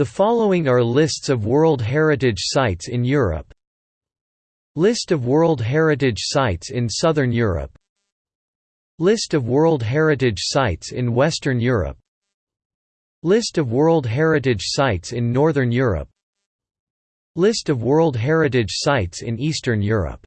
The following are lists of World Heritage Sites in Europe. List of World Heritage Sites in Southern Europe. List of World Heritage Sites in Western Europe. List of World Heritage Sites in Northern Europe. List of World Heritage Sites in Eastern Europe.